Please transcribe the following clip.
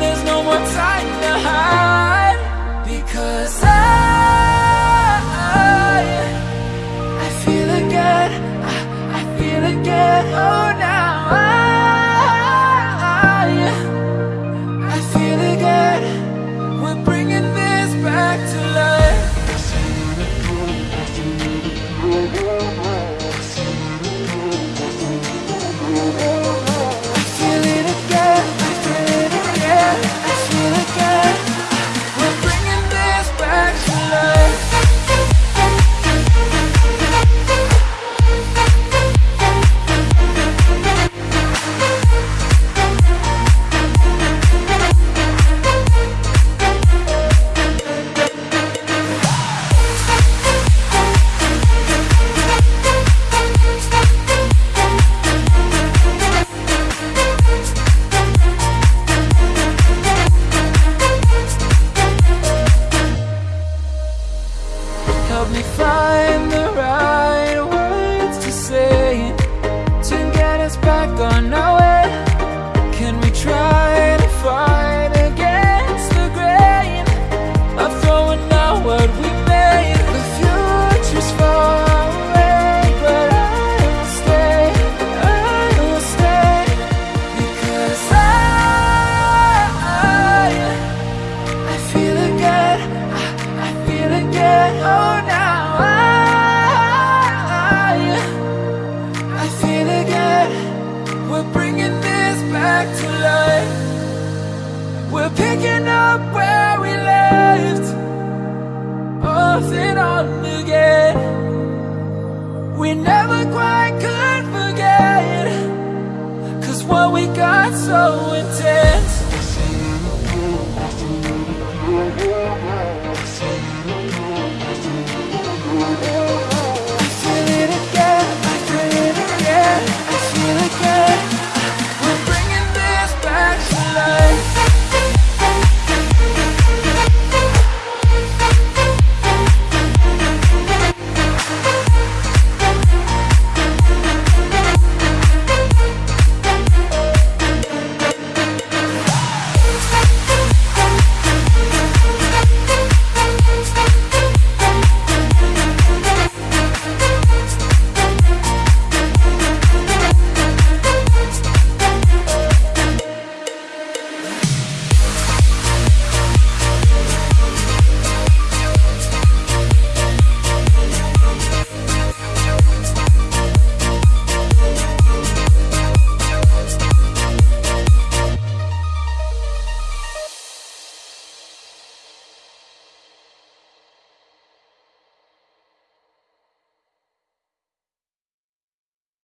there's no more time to hide. Because I find the back to life. We're picking up where we left Off and on again. We never quite could forget Cause what we got so intense.